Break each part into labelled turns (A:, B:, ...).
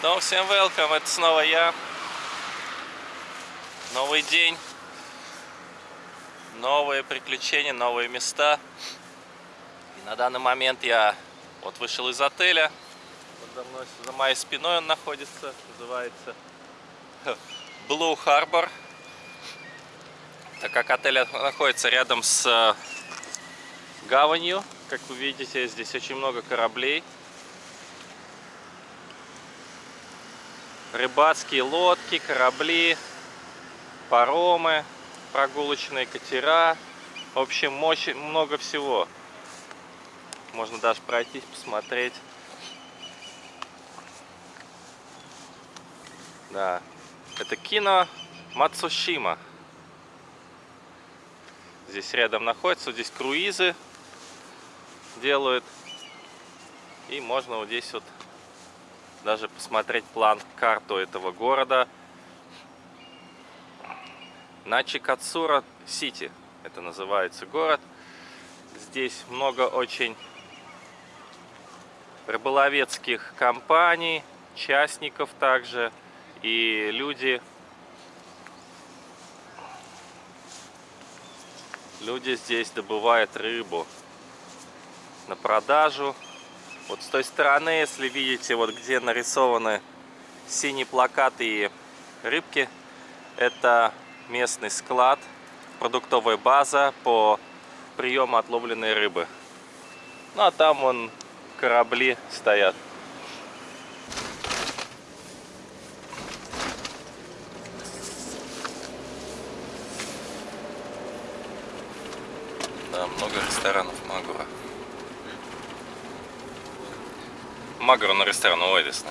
A: Снова всем welcome, это снова я. Новый день, новые приключения, новые места. И на данный момент я вот вышел из отеля. За, мной, за моей спиной он находится, называется Blue Harbor. Так как отель находится рядом с э, гаванью, как вы видите, здесь очень много кораблей. Рыбацкие лодки, корабли, паромы, прогулочные катера. В общем, мощь, много всего. Можно даже пройтись, посмотреть. Да, это кино Мацушима. Здесь рядом находится, здесь круизы делают. И можно вот здесь вот даже посмотреть план, карту этого города. На Чикацура Сити, это называется город. Здесь много очень рыболовецких компаний, частников также. И люди, люди здесь добывают рыбу на продажу вот с той стороны, если видите, вот где нарисованы синие плакаты и рыбки, это местный склад, продуктовая база по приему отловленной рыбы. Ну а там вон корабли стоят. Да, много ресторанов Магура. Magro на ресторан Уэдисна.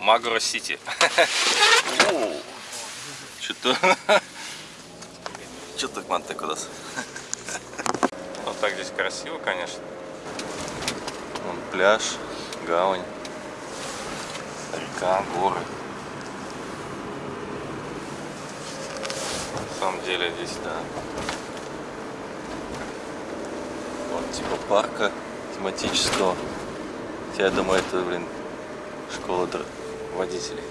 A: Магро Сити. Что-то... Что так манты куда Вот так здесь красиво, конечно. Вон пляж, гавань, река, горы. На самом деле здесь, да, вот типа парка тематического. Хотя я думаю, это, блин, школа водителей.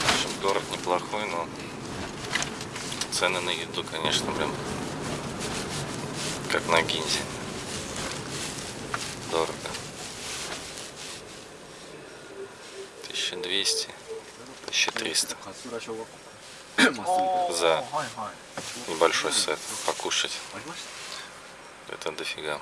A: В общем, город неплохой, но цены на еду, конечно, блин, как на Гинзе. Дорого. 1200, 1300 за небольшой сет покушать. Это дофига.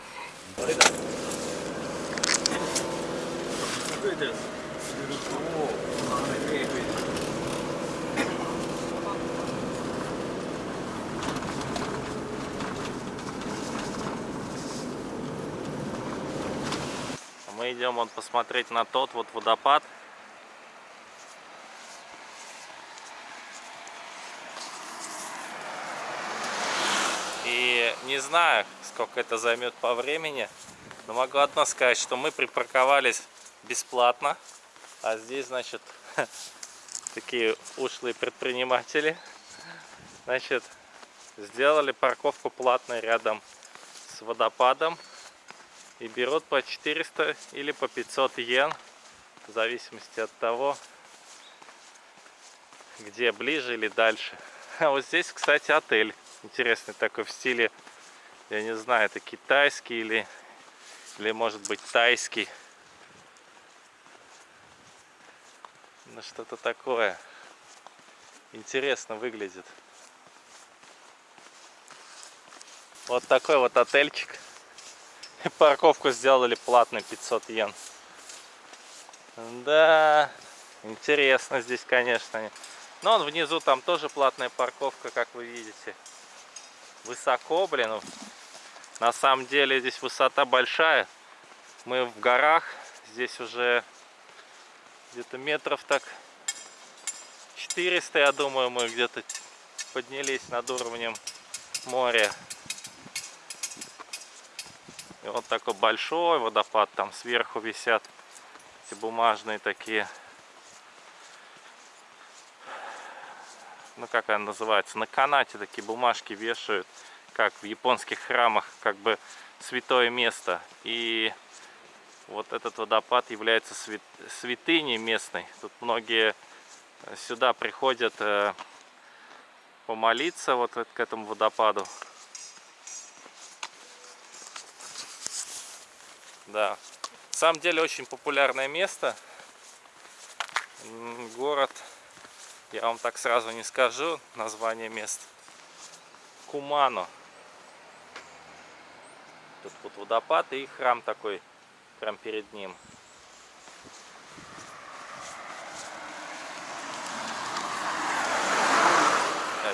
A: Мы идем вот посмотреть на тот вот водопад, не знаю, сколько это займет по времени, но могу одно сказать, что мы припарковались бесплатно, а здесь, значит, такие ушлые предприниматели, значит, сделали парковку платной рядом с водопадом и берут по 400 или по 500 йен, в зависимости от того, где ближе или дальше. А вот здесь, кстати, отель интересный такой в стиле я не знаю, это китайский или, или может быть тайский. Ну что-то такое. Интересно выглядит. Вот такой вот отельчик. И парковку сделали платной 500 йен. Да, интересно здесь, конечно. Но он внизу там тоже платная парковка, как вы видите. Высоко, блин. На самом деле здесь высота большая. Мы в горах. Здесь уже где-то метров так 400, я думаю, мы где-то поднялись над уровнем моря. И вот такой большой водопад. Там сверху висят эти бумажные такие ну как она называется, на канате такие бумажки вешают как в японских храмах, как бы святое место. И вот этот водопад является свят... святыней местной. Тут многие сюда приходят э, помолиться вот к этому водопаду. Да. На самом деле очень популярное место. Город, я вам так сразу не скажу название мест. Кумано. Тут вот водопад и храм такой, прям перед ним.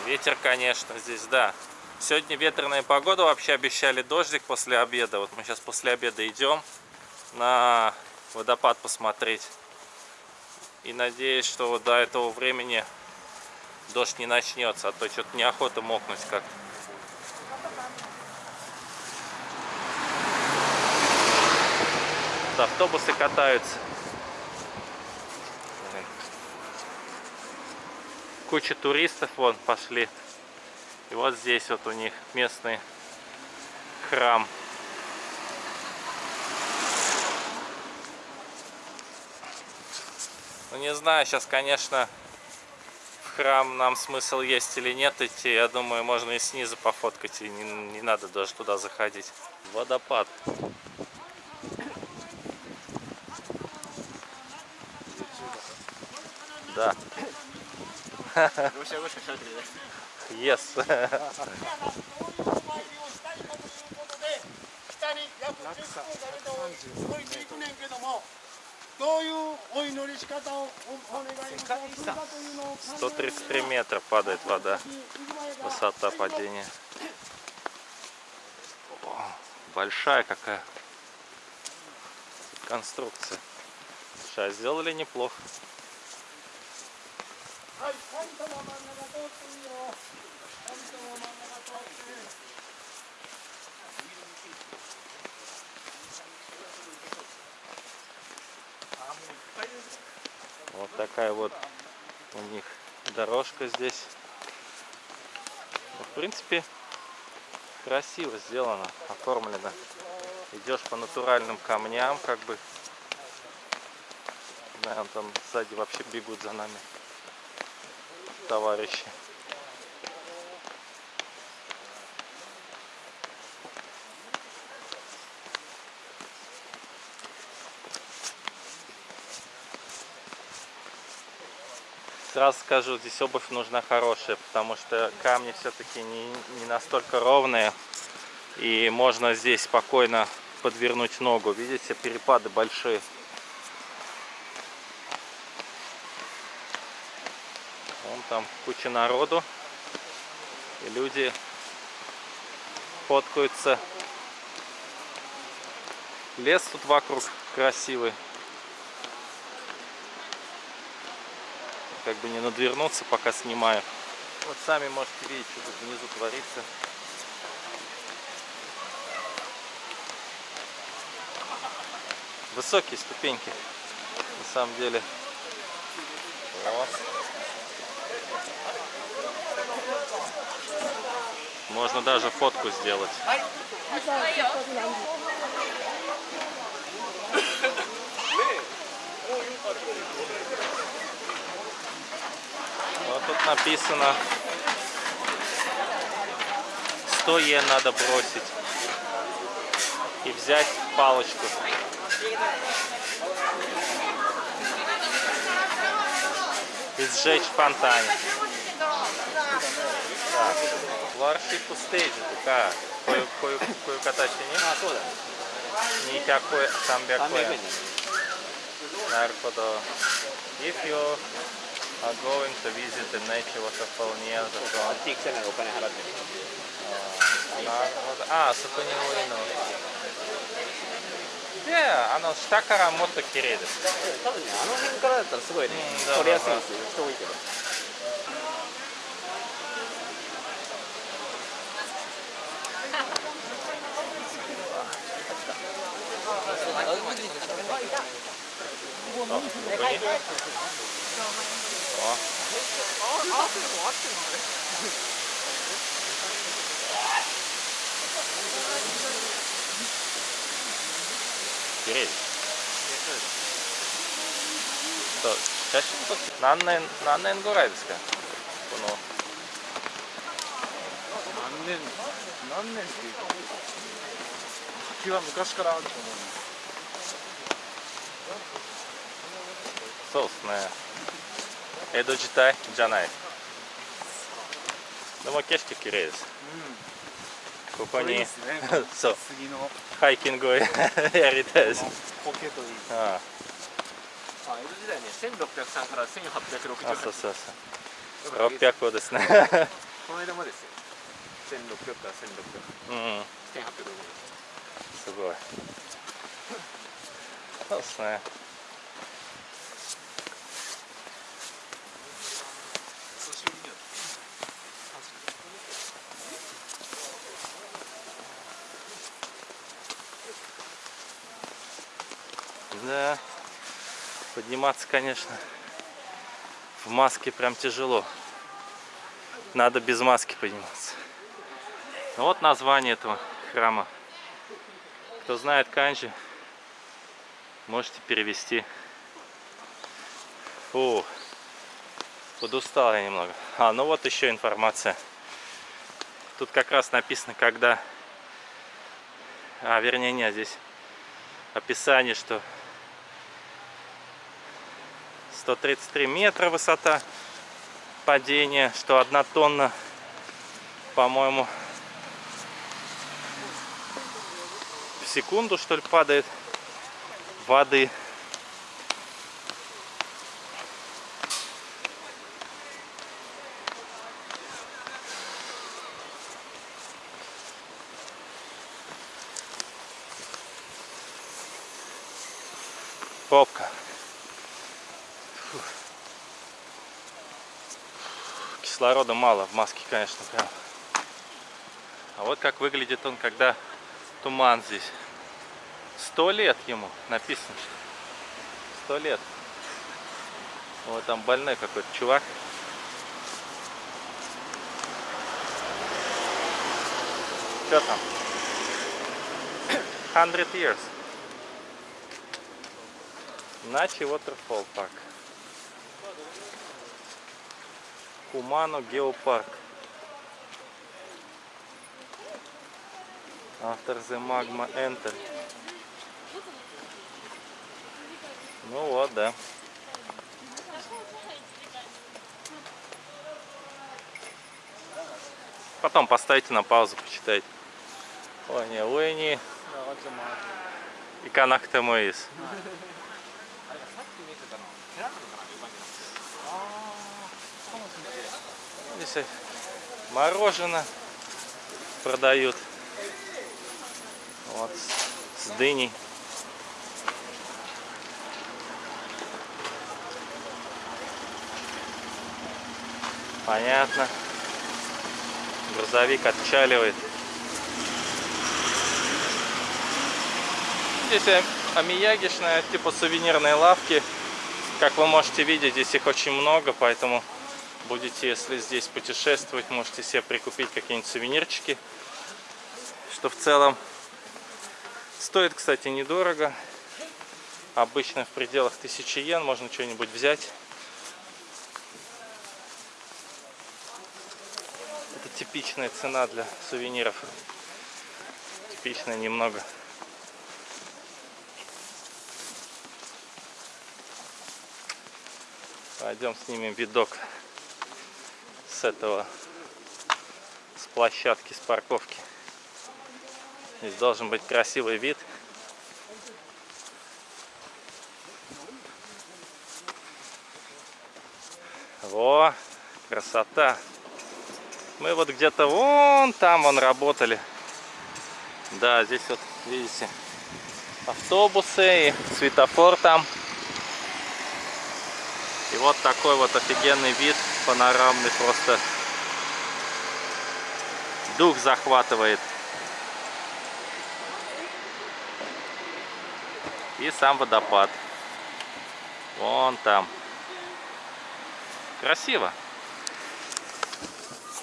A: Ветер, конечно, здесь, да. Сегодня ветреная погода, вообще обещали дождик после обеда. Вот мы сейчас после обеда идем на водопад посмотреть. И надеюсь, что до этого времени дождь не начнется, а то что-то неохота мокнуть как-то. автобусы катаются. Куча туристов вон пошли. И вот здесь вот у них местный храм. Ну не знаю, сейчас, конечно, в храм нам смысл есть или нет идти. Я думаю, можно и снизу пофоткать, и не, не надо даже туда заходить. Водопад. Да. Yes. どういうお祈り仕方をお願いするかというのを 133 метра падает вода. Высота падения. О, большая какая конструкция. Сейчас сделали неплохо. Вот такая вот у них дорожка здесь. Ну, в принципе, красиво сделано, оформлено. Идешь по натуральным камням, как бы. Да, там сзади вообще бегут за нами товарищи. Сразу скажу, здесь обувь нужна хорошая, потому что камни все-таки не, не настолько ровные. И можно здесь спокойно подвернуть ногу. Видите, перепады большие. там куча народу. И люди фоткаются. Лес тут вокруг красивый. Как бы не надвернуться, пока снимаю. Вот сами можете видеть, что тут внизу творится. Высокие ступеньки, на самом деле. Вот. Можно даже фотку сделать. тут написано 100 йен надо бросить и взять палочку. И сжечь в фонтане. Так. Ларши пустейджи, така. Кою, кою, катачи не? А, туда. Никакой самбякоя. Наркодо. If you are going to visit the nature waterfall near the front. あっち行なお金払ってる。なるほど。ああ、そこに多いの。あの下からもっと綺麗です。多分ね、あの辺からだったらすごいね、撮りやすいんですよ。人多いけど。ここ Деревья. そう写真撮って何年何年ぐらいですか？この。
B: 何年？何年っていうか滝は昔からあると思うんです。
A: そうですね。江戸時代じゃない。でも景色綺麗です。ここに
B: これいいですね
A: そう。ハイキングをやりたいです。
B: 苔といい
A: あ
B: あ江戸時代ね1603から1860
A: あそうそうそう。600ですね。
B: この間もですよ。1600から1600
A: うん
B: 1860
A: すごい。そうですね Да, подниматься, конечно, в маске прям тяжело. Надо без маски подниматься. Ну Вот название этого храма. Кто знает канджи, можете перевести. О, подустал я немного. А, ну вот еще информация. Тут как раз написано, когда... А, вернее, нет, здесь описание, что 133 метра высота падения, что одна тонна, по-моему, в секунду, что ли, падает воды. Пробка. Кислорода мало в маске, конечно, прям. А вот как выглядит он, когда туман здесь. Сто лет ему написано. Сто лет. Вот там больной какой-то чувак. Что там? 100 years. Начи Waterfall Park. Кумано Геопарк. After the magma enter. Ну вот, да. Потом поставите на паузу, почитайте. Ой, не, ой, не.
B: 長ちゃま
A: 行かなくてもいいです。
B: あれさっき見てたの寺なの
A: кокосы, мороженое продают. Вот, с дыней. Понятно. Грузовик отчаливает. Здесь амиягишная, типа сувенирные лавки. Как вы можете видеть, здесь их очень много, поэтому будете, если здесь путешествовать, можете себе прикупить какие-нибудь сувенирчики. Что в целом стоит, кстати, недорого. Обычно в пределах 1000 йен можно что-нибудь взять. Это типичная цена для сувениров. Типичная немного. Пойдем снимем видок с этого, с площадки, с парковки. Здесь должен быть красивый вид. Во, красота. Мы вот где-то вон там вон работали. Да, здесь вот, видите, автобусы и светофор там. И вот такой вот офигенный вид, панорамный просто. Дух захватывает. И сам водопад. Вон там. Красиво.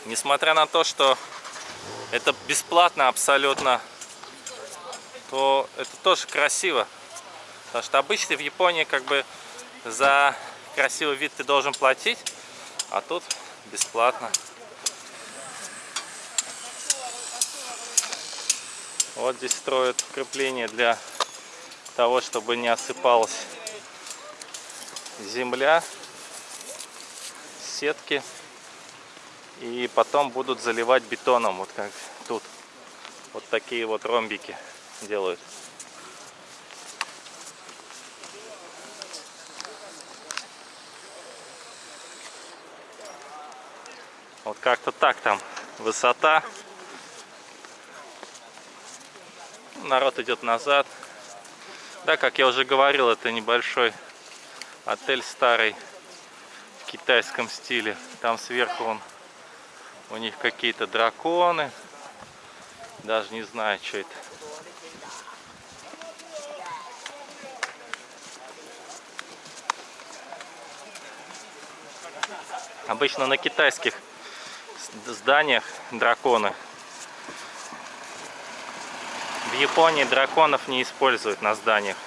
A: Несмотря на то, что это бесплатно абсолютно, то это тоже красиво. Потому что обычно в Японии как бы за красивый вид ты должен платить, а тут бесплатно. Вот здесь строят укрепление для того, чтобы не осыпалась земля, сетки. И потом будут заливать бетоном, вот как тут. Вот такие вот ромбики делают. Вот как-то так там высота. Народ идет назад. Да, как я уже говорил, это небольшой отель старый в китайском стиле. Там сверху он, у них какие-то драконы. Даже не знаю, что это. Обычно на китайских зданиях драконы. В Японии драконов не используют на зданиях.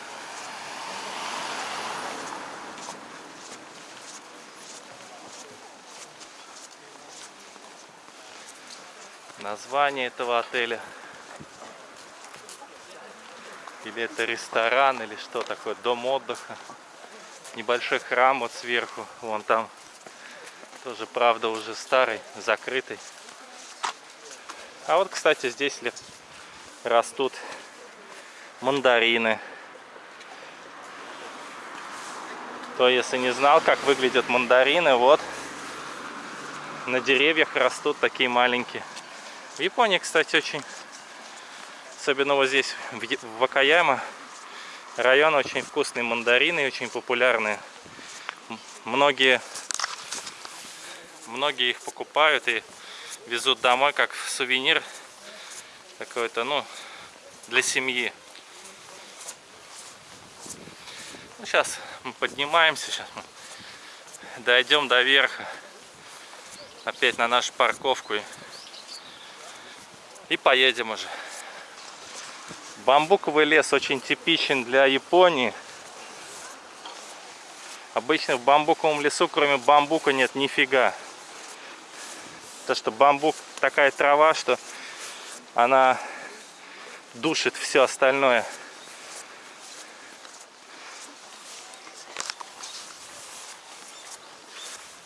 A: Название этого отеля. Или это ресторан, или что такое, дом отдыха. Небольшой храм вот сверху, вон там тоже, правда, уже старый, закрытый. А вот, кстати, здесь растут мандарины. То, если не знал, как выглядят мандарины, вот на деревьях растут такие маленькие. В Японии, кстати, очень, особенно вот здесь, в Вакаяма, район очень вкусные мандарины, очень популярные. Многие многие их покупают и везут домой как сувенир какой-то, ну, для семьи. Ну, сейчас мы поднимаемся, сейчас мы дойдем до верха, опять на нашу парковку и, и поедем уже. Бамбуковый лес очень типичен для Японии. Обычно в бамбуковом лесу, кроме бамбука, нет нифига. То, что бамбук такая трава, что она душит все остальное.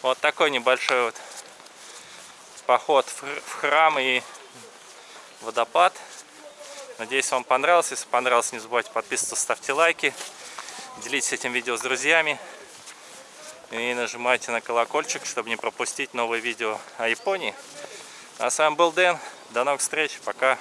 A: Вот такой небольшой вот поход в храм и водопад. Надеюсь, вам понравился. Если понравилось, не забывайте подписываться, ставьте лайки. Делитесь этим видео с друзьями и нажимайте на колокольчик, чтобы не пропустить новые видео о Японии. А с вами был Дэн. До новых встреч. Пока.